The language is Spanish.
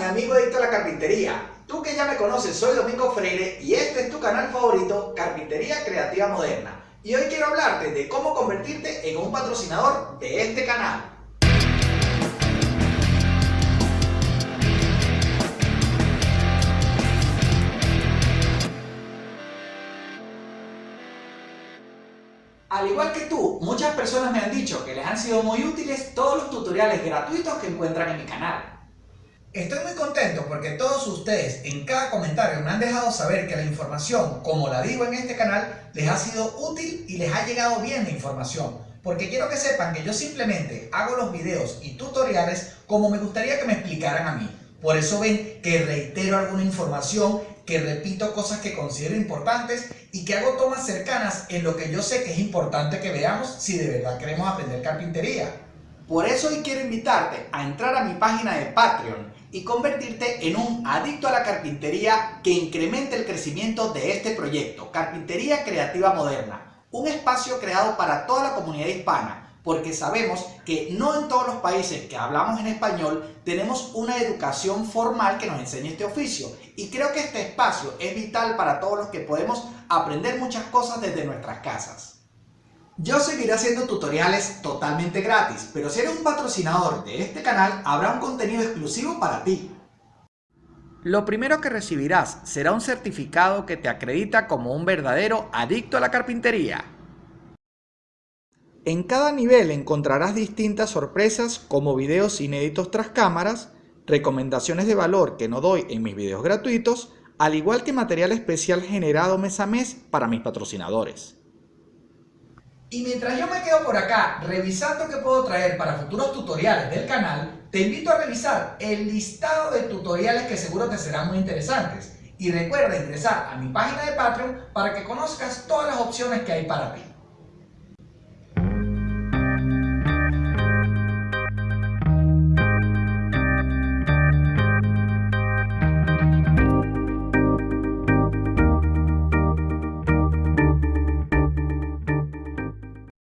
mi amigo adicto a la carpintería. Tú que ya me conoces, soy Domingo Freire y este es tu canal favorito, Carpintería Creativa Moderna. Y hoy quiero hablarte de cómo convertirte en un patrocinador de este canal. Al igual que tú, muchas personas me han dicho que les han sido muy útiles todos los tutoriales gratuitos que encuentran en mi canal. Estoy muy contento porque todos ustedes en cada comentario me han dejado saber que la información, como la digo en este canal, les ha sido útil y les ha llegado bien la información. Porque quiero que sepan que yo simplemente hago los videos y tutoriales como me gustaría que me explicaran a mí. Por eso ven que reitero alguna información que repito cosas que considero importantes y que hago tomas cercanas en lo que yo sé que es importante que veamos si de verdad queremos aprender carpintería. Por eso hoy quiero invitarte a entrar a mi página de Patreon y convertirte en un adicto a la carpintería que incremente el crecimiento de este proyecto, Carpintería Creativa Moderna, un espacio creado para toda la comunidad hispana porque sabemos que no en todos los países que hablamos en español tenemos una educación formal que nos enseñe este oficio y creo que este espacio es vital para todos los que podemos aprender muchas cosas desde nuestras casas. Yo seguiré haciendo tutoriales totalmente gratis, pero si eres un patrocinador de este canal habrá un contenido exclusivo para ti. Lo primero que recibirás será un certificado que te acredita como un verdadero adicto a la carpintería. En cada nivel encontrarás distintas sorpresas como videos inéditos tras cámaras, recomendaciones de valor que no doy en mis videos gratuitos, al igual que material especial generado mes a mes para mis patrocinadores. Y mientras yo me quedo por acá revisando qué puedo traer para futuros tutoriales del canal, te invito a revisar el listado de tutoriales que seguro te serán muy interesantes. Y recuerda ingresar a mi página de Patreon para que conozcas todas las opciones que hay para ti.